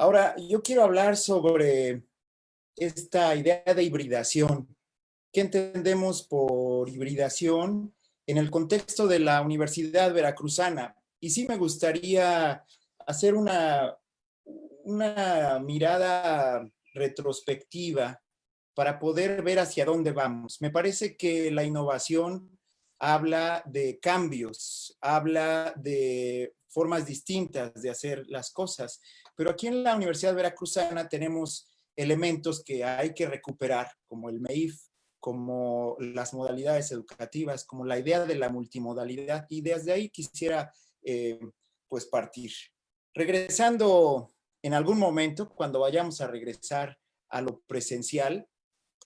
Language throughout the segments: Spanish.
Ahora, yo quiero hablar sobre esta idea de hibridación. ¿Qué entendemos por hibridación en el contexto de la Universidad Veracruzana? Y sí me gustaría hacer una, una mirada retrospectiva para poder ver hacia dónde vamos. Me parece que la innovación habla de cambios, habla de formas distintas de hacer las cosas. Pero aquí en la Universidad Veracruzana tenemos elementos que hay que recuperar, como el MEIF, como las modalidades educativas, como la idea de la multimodalidad, y desde ahí quisiera eh, pues partir. Regresando en algún momento, cuando vayamos a regresar a lo presencial,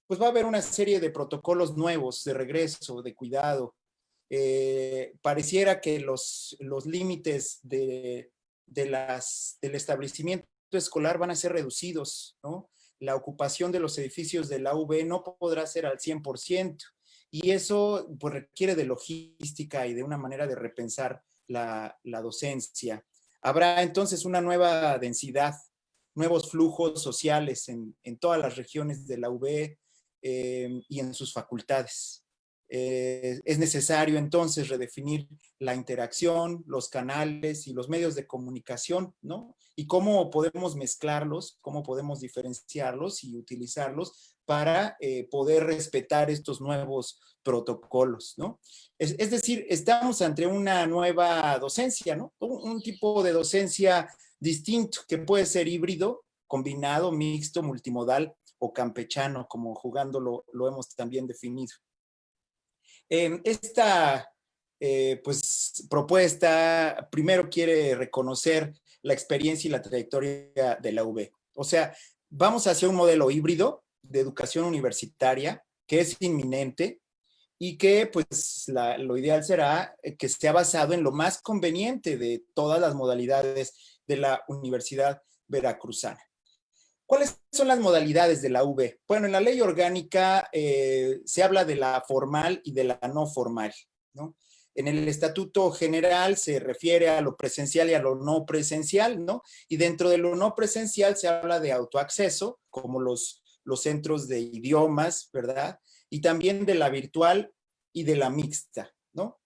pues va a haber una serie de protocolos nuevos de regreso, de cuidado. Eh, pareciera que los, los límites de, de las, del establecimiento escolar van a ser reducidos, ¿no? La ocupación de los edificios de la UB no podrá ser al 100%, y eso pues, requiere de logística y de una manera de repensar la, la docencia. Habrá entonces una nueva densidad, nuevos flujos sociales en, en todas las regiones de la UB eh, y en sus facultades. Eh, es necesario entonces redefinir la interacción, los canales y los medios de comunicación, ¿no? Y cómo podemos mezclarlos, cómo podemos diferenciarlos y utilizarlos para eh, poder respetar estos nuevos protocolos, ¿no? Es, decir, estamos ante una nueva docencia, ¿no? Un, tipo de docencia distinto que puede ser híbrido, combinado, mixto, multimodal o campechano, como jugándolo lo hemos también definido. Em, esta eh, pues, propuesta primero quiere reconocer la experiencia y la trayectoria de la UB. O sea, vamos hacia un modelo híbrido de educación universitaria que es inminente y que pues lo ideal será que esté basado en lo más conveniente de todas las modalidades de la Universidad Veracruzana. ¿Cuáles son las modalidades de la UB? Bueno, en la ley orgánica eh, se habla de la formal y de la no formal, ¿no? En el estatuto general se refiere a lo presencial y a lo no presencial, ¿no? Y dentro de lo no presencial se habla de autoacceso, como los, los centros de idiomas, ¿verdad? Y también de la virtual y de la mixta, ¿no?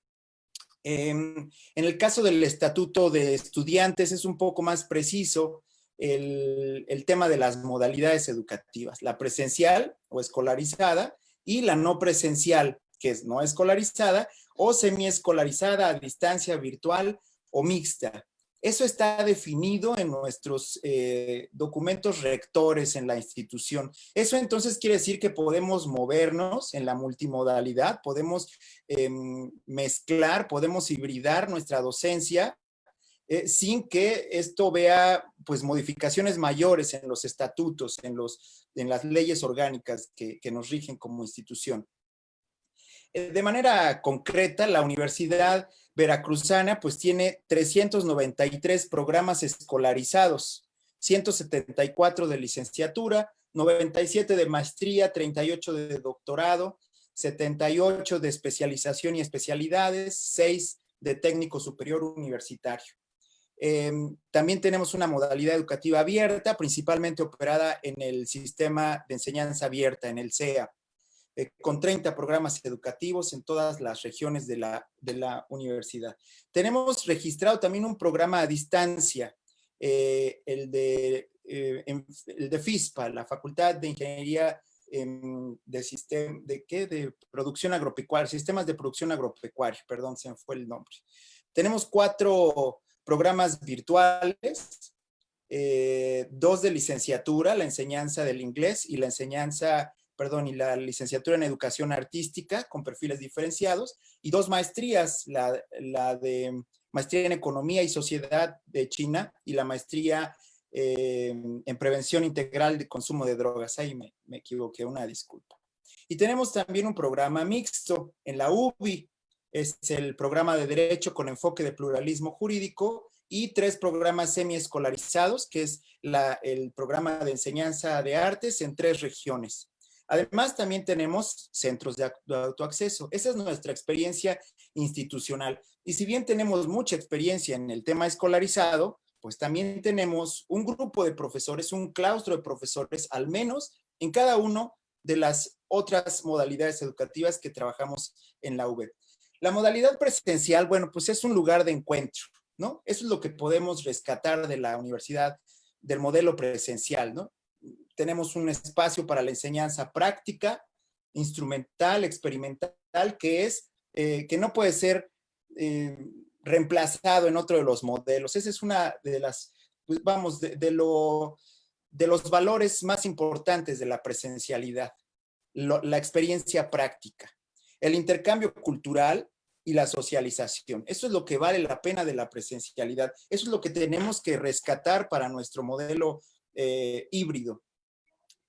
en el caso del estatuto de estudiantes es un poco más preciso, el, tema de las modalidades educativas, la presencial o escolarizada y la no presencial, que es no escolarizada o semiescolarizada a distancia virtual o mixta. Eso está definido en nuestros eh, documentos rectores en la institución. Eso entonces quiere decir que podemos movernos en la multimodalidad, podemos em, mezclar, podemos hibridar nuestra docencia eh, sin que esto vea pues modificaciones mayores en los estatutos, en, los, en las leyes orgánicas que, nos rigen como institución. Eh, de manera concreta, la Universidad Veracruzana pues tiene 393 programas escolarizados, 174 de licenciatura, 97 de maestría, 38 de doctorado, 78 de especialización y especialidades, 6 de técnico superior universitario. Em, también tenemos una modalidad educativa abierta, principalmente operada en el sistema de enseñanza abierta, en el CEA, eh, con 30 programas educativos en todas las regiones de la, de la universidad. Tenemos registrado también un programa a distancia, eh, el, de, eh, el de FISPA, la Facultad de Ingeniería de, sistema, de, ¿qué? de Producción Agropecuaria, Sistemas de Producción Agropecuaria, perdón, se me fue el nombre. Tenemos cuatro programas virtuales, eh, dos de licenciatura, la enseñanza del inglés y la enseñanza, perdón, y la licenciatura en educación artística con perfiles diferenciados, y dos maestrías, la, de maestría en economía y sociedad de China y la maestría eh, en prevención integral de consumo de drogas. Ahí me, me equivoqué, una disculpa. Y tenemos también un programa mixto en la UBI, es el programa de Derecho con enfoque de pluralismo jurídico y tres programas semiescolarizados, que es el programa de enseñanza de artes en tres regiones. Además, también tenemos centros de autoacceso. Esa es nuestra experiencia institucional. Y si bien tenemos mucha experiencia en el tema escolarizado, pues también tenemos un grupo de profesores, un claustro de profesores, al menos en cada uno de las otras modalidades educativas que trabajamos en la UB. La modalidad presencial, bueno, pues es un lugar de encuentro, ¿no? Eso es lo que podemos rescatar de la universidad, del modelo presencial, ¿no? Tenemos un espacio para la enseñanza práctica, instrumental, experimental, que es, eh, que no puede ser eh, reemplazado en otro de los modelos. Esa es una de las, pues vamos, de, lo, de los valores más importantes de la presencialidad, la experiencia práctica, el intercambio cultural y la socialización. Eso es lo que vale la pena de la presencialidad. Eso es lo que tenemos que rescatar para nuestro modelo eh, híbrido.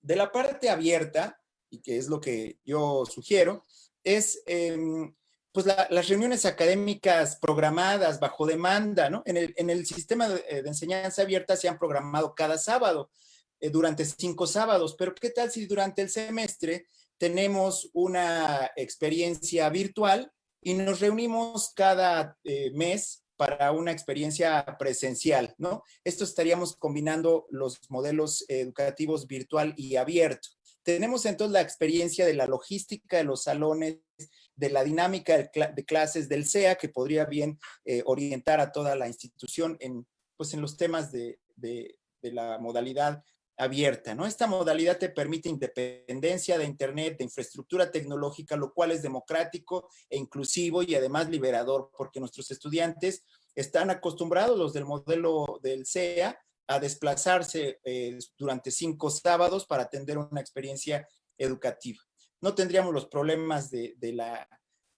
De la parte abierta, y que es lo que yo sugiero, es em, pues las reuniones académicas programadas bajo demanda, ¿no? En el, en el sistema de, eh, enseñanza abierta se han programado cada sábado, eh, durante cinco sábados, pero ¿qué tal si durante el semestre tenemos una experiencia virtual y nos reunimos cada eh, mes para una experiencia presencial, ¿no? Esto estaríamos combinando los modelos educativos virtual y abierto. Tenemos entonces la experiencia de la logística de los salones, de la dinámica de, clases del CEA, que podría bien eh, orientar a toda la institución en, pues en los temas de, de, la modalidad abierta, ¿no? Esta modalidad te permite independencia de internet, de infraestructura tecnológica, lo cual es democrático e inclusivo y además liberador, porque nuestros estudiantes están acostumbrados, los del modelo del CEA, a desplazarse eh, durante cinco sábados para atender una experiencia educativa no tendríamos los problemas de, la,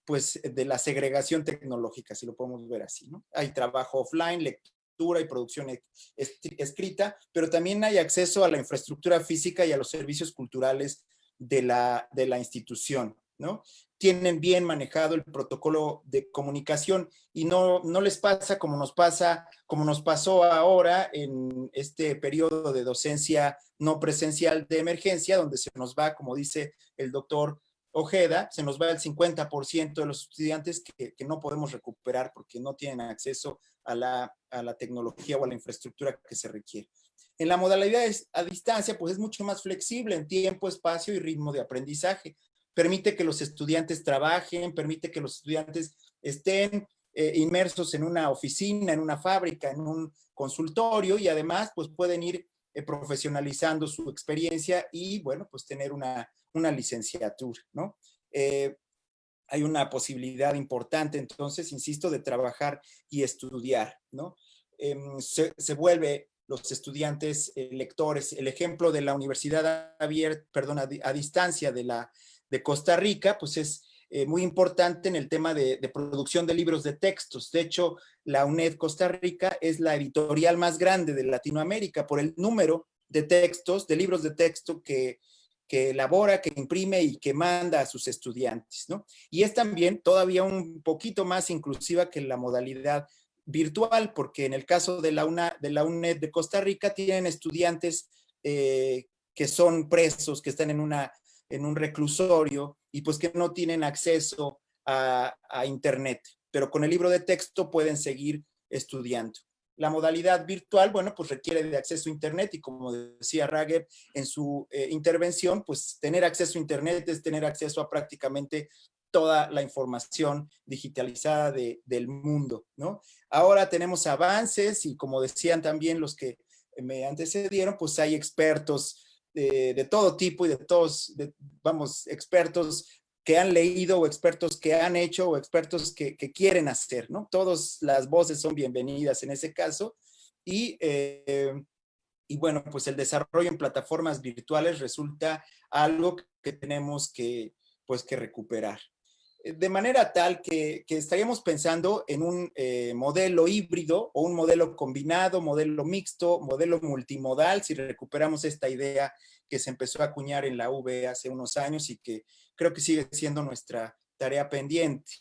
pues, de la segregación tecnológica, si lo podemos ver así, ¿no? Hay trabajo offline, lectura y producción escrita, pero también hay acceso a la infraestructura física y a los servicios culturales de la, de la institución, ¿no? Tienen bien manejado el protocolo de comunicación y no, no les pasa como nos pasa, como nos pasó ahora en este periodo de docencia no presencial de emergencia, donde se nos va, como dice el doctor Ojeda, se nos va el 50% de los estudiantes que, no podemos recuperar porque no tienen acceso a la, a la tecnología o a la infraestructura que se requiere. En la modalidad a distancia, pues es mucho más flexible en tiempo, espacio y ritmo de aprendizaje. Permite que los estudiantes trabajen, permite que los estudiantes estén eh, inmersos en una oficina, en una fábrica, en un consultorio y además pues pueden ir eh, profesionalizando su experiencia y, bueno, pues tener una, una licenciatura, ¿no? Eh, hay una posibilidad importante, entonces, insisto, de trabajar y estudiar, ¿no? Em, se, vuelve los estudiantes eh, lectores. El ejemplo de la Universidad abierta, perdón, a, distancia de, la, de Costa Rica, pues es muy importante en el tema de, de, producción de libros de textos. De hecho, la UNED Costa Rica es la editorial más grande de Latinoamérica por el número de textos, de libros de texto que, que elabora, que imprime y que manda a sus estudiantes, ¿no? Y es también todavía un poquito más inclusiva que la modalidad virtual, porque en el caso de la, UNA, de la UNED de Costa Rica tienen estudiantes eh, que son presos, que están en, una, un reclusorio y pues que no tienen acceso a internet pero con el libro de texto pueden seguir estudiando. La modalidad virtual, bueno, pues requiere de acceso a internet y como decía Rager en su eh, intervención, pues tener acceso a internet es tener acceso a prácticamente toda la información digitalizada del mundo, ¿no? Ahora tenemos avances y como decían también los que me antecedieron, pues hay expertos de todo tipo y de todos, vamos, expertos que han leído o expertos que han hecho o expertos que, quieren hacer, ¿no? Todas las voces son bienvenidas en ese caso y, eh, y bueno, pues el desarrollo en plataformas virtuales resulta algo que tenemos que, pues, que recuperar. De manera tal que, estaríamos pensando en un eh, modelo híbrido o un modelo combinado, modelo mixto, modelo multimodal, si recuperamos esta idea que se empezó a acuñar en la UV hace unos años y que creo que sigue siendo nuestra tarea pendiente.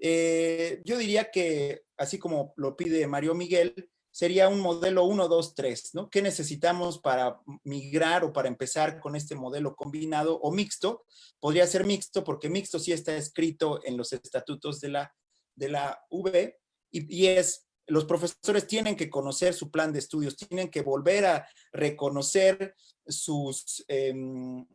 Eh, yo diría que, así como lo pide Mario Miguel, sería un modelo 1, 2, 3, ¿no? ¿Qué necesitamos para migrar o para empezar con este modelo combinado o mixto? Podría ser mixto porque mixto sí está escrito en los estatutos de la, de la V y, y es los profesores tienen que conocer su plan de estudios, tienen que volver a reconocer sus, em,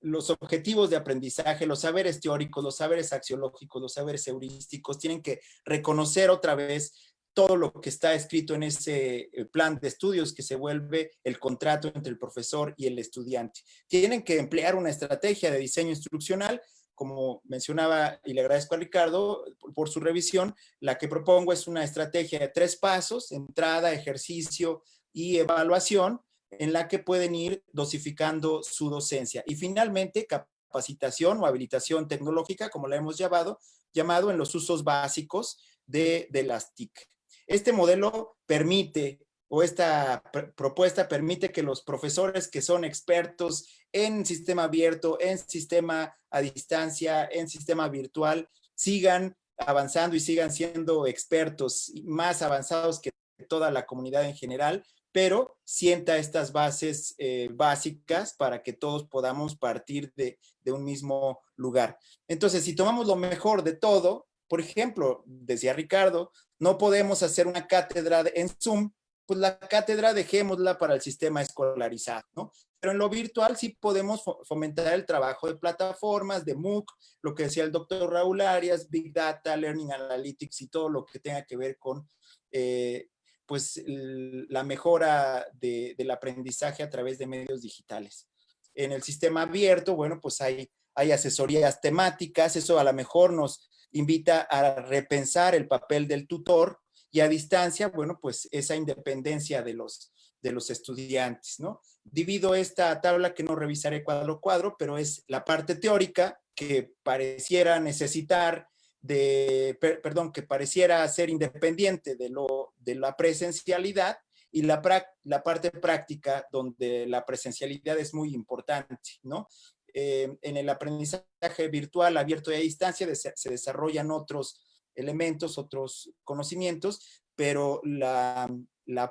los objetivos de aprendizaje, los saberes teóricos, los saberes axiológicos, los saberes heurísticos, tienen que reconocer otra vez todo lo que está escrito en ese eh, plan de estudios que se vuelve el contrato entre el profesor y el estudiante. Tienen que emplear una estrategia de diseño instruccional como mencionaba y le agradezco a Ricardo por su revisión, la que propongo es una estrategia de tres pasos, entrada, ejercicio y evaluación, en la que pueden ir dosificando su docencia. Y finalmente, capacitación o habilitación tecnológica, como la hemos llamado, llamado en los usos básicos de, de las TIC. Este modelo permite o esta propuesta permite que los profesores que son expertos en sistema abierto, en sistema a distancia, en sistema virtual, sigan avanzando y sigan siendo expertos más avanzados que toda la comunidad en general, pero sienta estas bases eh, básicas para que todos podamos partir de, de un mismo lugar. Entonces, si tomamos lo mejor de todo, por ejemplo, decía Ricardo, no podemos hacer una cátedra en Zoom pues la cátedra dejémosla para el sistema escolarizado, ¿no? Pero en lo virtual sí podemos fomentar el trabajo de plataformas, de MOOC, lo que decía el doctor Raúl Arias, Big Data, Learning Analytics y todo lo que tenga que ver con eh, pues la mejora del aprendizaje a través de medios digitales. En el sistema abierto, bueno, pues hay, hay asesorías temáticas, eso a lo mejor nos invita a repensar el papel del tutor, y a distancia, bueno, pues esa independencia de los, de los estudiantes, ¿no? Divido esta tabla que no revisaré cuadro a cuadro, pero es la parte teórica que pareciera necesitar de, perdón, que pareciera ser independiente de, lo, de la presencialidad y la, parte práctica donde la presencialidad es muy importante, ¿no? Eh, en el aprendizaje virtual abierto y a distancia se desarrollan otros elementos, otros conocimientos, pero la,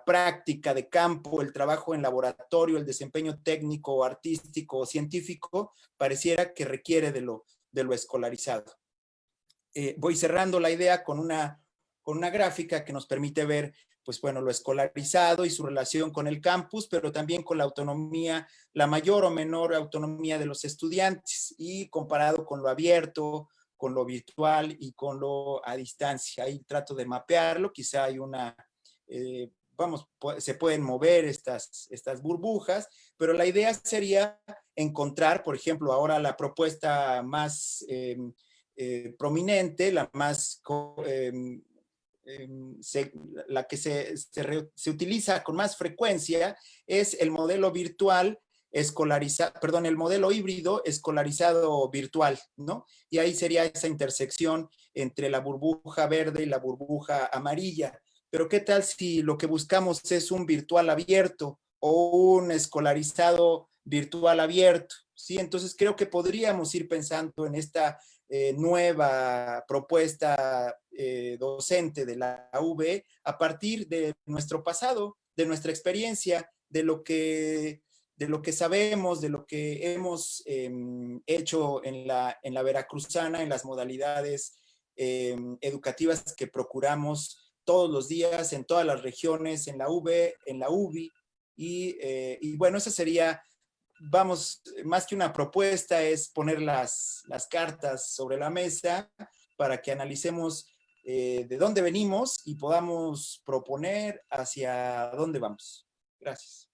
práctica de campo, el trabajo en laboratorio, el desempeño técnico, artístico o científico, pareciera que requiere de lo, de lo escolarizado. Eh, voy cerrando la idea con una, con una gráfica que nos permite ver pues bueno, lo escolarizado y su relación con el campus, pero también con la autonomía, la mayor o menor autonomía de los estudiantes y comparado con lo abierto, con lo virtual y con lo a distancia. Ahí trato de mapearlo, quizá hay una, eh, vamos, se pueden mover estas, estas burbujas, pero la idea sería encontrar, por ejemplo, ahora la propuesta más em, eh, prominente, la más, em, la que se, se utiliza con más frecuencia es el modelo virtual escolarizado, perdón, el modelo híbrido escolarizado virtual, ¿no? Y ahí sería esa intersección entre la burbuja verde y la burbuja amarilla. Pero ¿qué tal si lo que buscamos es un virtual abierto o un escolarizado virtual abierto? Sí, entonces creo que podríamos ir pensando en esta eh, nueva propuesta eh, docente de la UV a partir de nuestro pasado, de nuestra experiencia, de lo que de lo que sabemos, de lo que hemos em, hecho en la, en la Veracruzana, en las modalidades em, educativas que procuramos todos los días, en todas las regiones, en la UB, en la UBI, y, eh, y, bueno, esa sería, vamos, más que una propuesta, es poner las, las cartas sobre la mesa para que analicemos eh, de dónde venimos y podamos proponer hacia dónde vamos. Gracias.